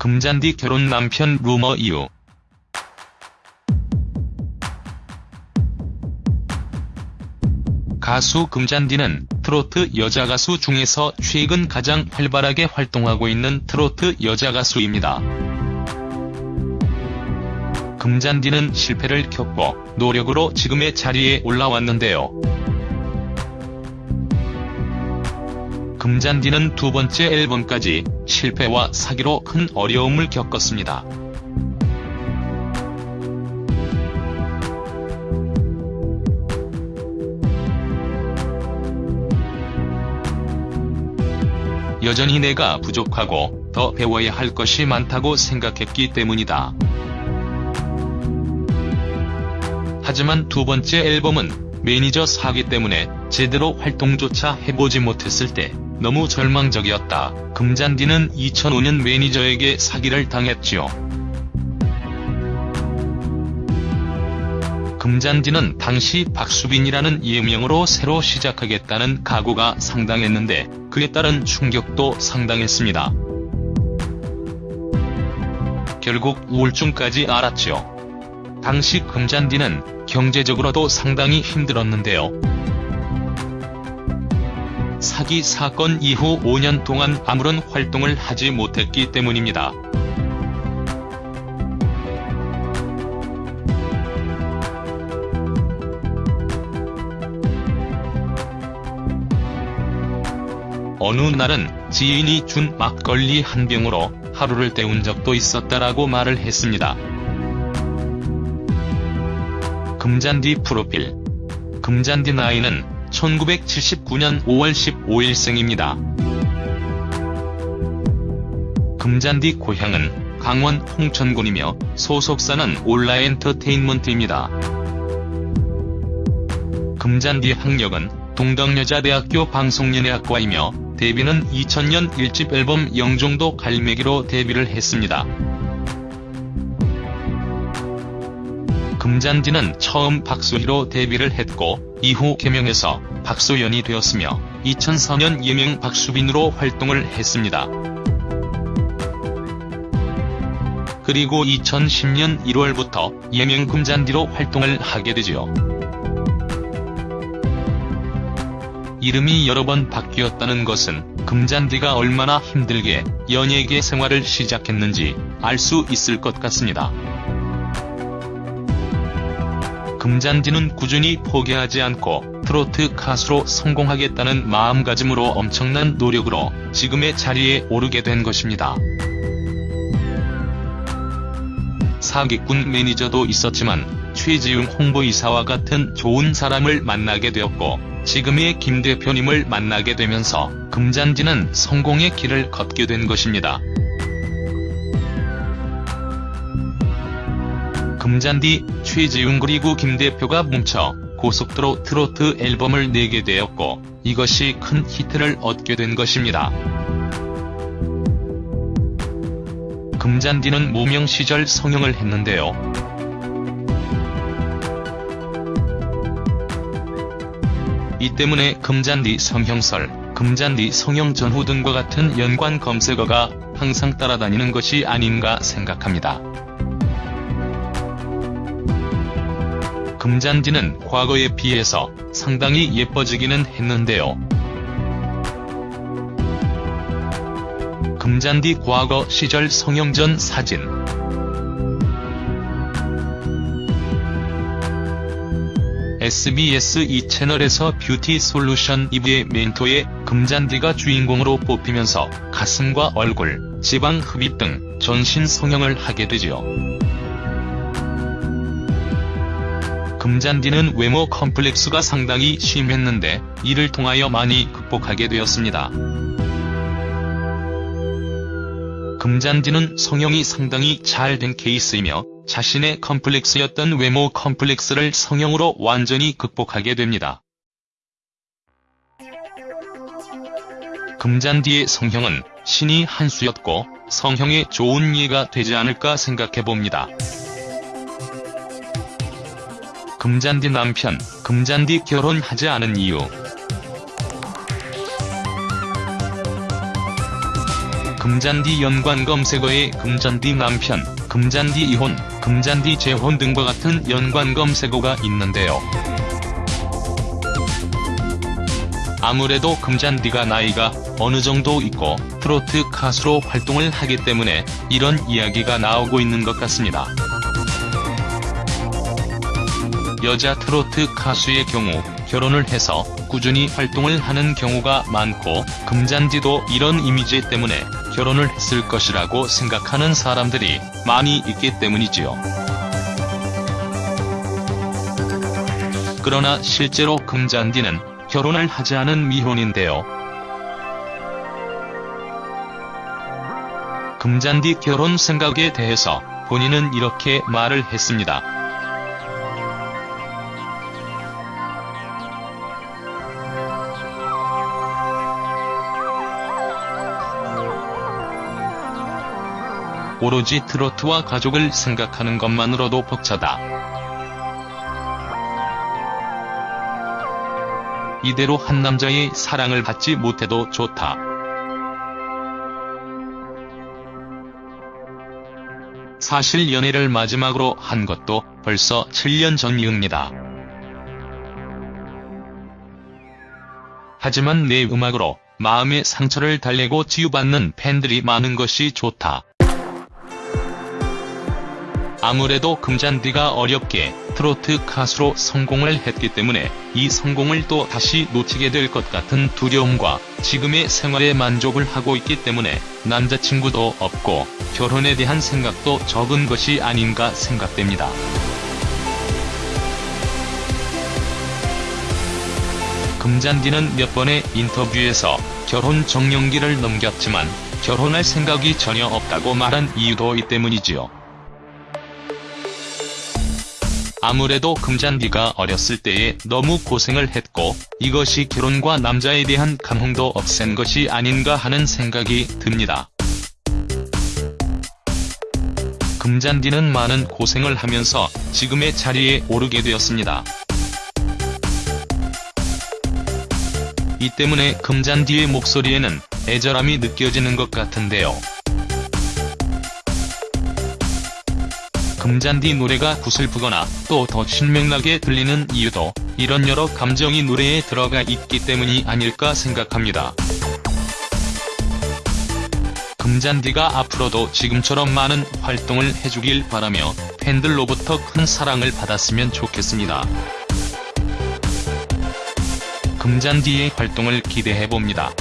금잔디 결혼 남편 루머 이유 가수 금잔디는 트로트 여자 가수 중에서 최근 가장 활발하게 활동하고 있는 트로트 여자 가수입니다. 금잔디는 실패를 겪고 노력으로 지금의 자리에 올라왔는데요. 금잔디는 두 번째 앨범까지 실패와 사기로 큰 어려움을 겪었습니다. 여전히 내가 부족하고 더 배워야 할 것이 많다고 생각했기 때문이다. 하지만 두 번째 앨범은 매니저 사기 때문에 제대로 활동조차 해보지 못했을 때 너무 절망적이었다. 금잔디는 2005년 매니저에게 사기를 당했지요. 금잔디는 당시 박수빈이라는 예명으로 새로 시작하겠다는 각오가 상당했는데 그에 따른 충격도 상당했습니다. 결국 우울증까지 앓았죠. 당시 금잔디는 경제적으로도 상당히 힘들었는데요. 사기 사건 이후 5년 동안 아무런 활동을 하지 못했기 때문입니다. 어느 날은 지인이 준 막걸리 한 병으로 하루를 때운 적도 있었다라고 말을 했습니다. 금잔디 프로필 금잔디 나이는 1979년 5월 15일 생입니다. 금잔디 고향은 강원 홍천군이며 소속사는 올라엔터테인먼트입니다. 금잔디 학력은 동덕여자대학교 방송연예학과이며 데뷔는 2000년 1집 앨범 영종도 갈매기로 데뷔를 했습니다. 금잔디는 처음 박소희로 데뷔를 했고 이후 개명해서 박소연이 되었으며 2004년 예명 박수빈으로 활동을 했습니다. 그리고 2010년 1월부터 예명 금잔디로 활동을 하게 되지요. 이름이 여러 번 바뀌었다는 것은 금잔디가 얼마나 힘들게 연예계 생활을 시작했는지 알 수 있을 것 같습니다. 금잔디는 꾸준히 포기하지 않고 트로트 가수로 성공하겠다는 마음가짐으로 엄청난 노력으로 지금의 자리에 오르게 된 것입니다. 사기꾼 매니저도 있었지만 최지웅 홍보이사와 같은 좋은 사람을 만나게 되었고 지금의 김 대표님을 만나게 되면서 금잔디는 성공의 길을 걷게 된 것입니다. 금잔디, 최지웅 그리고 김 대표가 뭉쳐 고속도로 트로트 앨범을 내게 되었고 이것이 큰 히트를 얻게 된 것입니다. 금잔디는 무명 시절 성형을 했는데요. 이 때문에 금잔디 성형설, 금잔디 성형 전후 등과 같은 연관 검색어가 항상 따라다니는 것이 아닌가 생각합니다. 금잔디는 과거에 비해서 상당히 예뻐지기는 했는데요. 금잔디 과거 시절 성형 전 사진 SBS 2채널에서 뷰티 솔루션 이브의 멘토의 금잔디가 주인공으로 뽑히면서 가슴과 얼굴, 지방 흡입 등 전신 성형을 하게 되지요. 금잔디는 외모 컴플렉스가 상당히 심했는데 이를 통하여 많이 극복하게 되었습니다. 금잔디는 성형이 상당히 잘 된 케이스이며 자신의 컴플렉스였던 외모 컴플렉스를 성형으로 완전히 극복하게 됩니다. 금잔디의 성형은 신이 한 수였고 성형에 좋은 예가 되지 않을까 생각해봅니다. 금잔디 남편, 금잔디 결혼하지 않은 이유 금잔디 연관 검색어에 금잔디 남편, 금잔디 이혼, 금잔디 재혼 등과 같은 연관 검색어가 있는데요. 아무래도 금잔디가 나이가 어느 정도 있고 트로트 가수로 활동을 하기 때문에 이런 이야기가 나오고 있는 것 같습니다. 여자 트로트 가수의 경우 결혼을 해서 꾸준히 활동을 하는 경우가 많고 금잔디도 이런 이미지 때문에 결혼을 했을 것이라고 생각하는 사람들이 많이 있기 때문이지요. 그러나 실제로 금잔디는 결혼을 하지 않은 미혼인데요. 금잔디 결혼 생각에 대해서 본인은 이렇게 말을 했습니다. 오로지 트로트와 가족을 생각하는 것만으로도 벅차다. 이대로 한 남자의 사랑을 받지 못해도 좋다. 사실 연애를 마지막으로 한 것도 벌써 7년 전이옵니다. 하지만 내 음악으로 마음의 상처를 달래고 치유받는 팬들이 많은 것이 좋다. 아무래도 금잔디가 어렵게 트로트 가수로 성공을 했기 때문에 이 성공을 또 다시 놓치게 될 것 같은 두려움과 지금의 생활에 만족을 하고 있기 때문에 남자친구도 없고 결혼에 대한 생각도 적은 것이 아닌가 생각됩니다. 금잔디는 몇 번의 인터뷰에서 결혼 정년기를 넘겼지만 결혼할 생각이 전혀 없다고 말한 이유도 이 때문이지요. 아무래도 금잔디가 어렸을 때에 너무 고생을 했고 이것이 결혼과 남자에 대한 감흥도 없앤 것이 아닌가 하는 생각이 듭니다. 금잔디는 많은 고생을 하면서 지금의 자리에 오르게 되었습니다. 이 때문에 금잔디의 목소리에는 애절함이 느껴지는 것 같은데요. 금잔디 노래가 구슬프거나 또 더 신명나게 들리는 이유도 이런 여러 감정이 노래에 들어가 있기 때문이 아닐까 생각합니다. 금잔디가 앞으로도 지금처럼 많은 활동을 해주길 바라며 팬들로부터 큰 사랑을 받았으면 좋겠습니다. 금잔디의 활동을 기대해봅니다.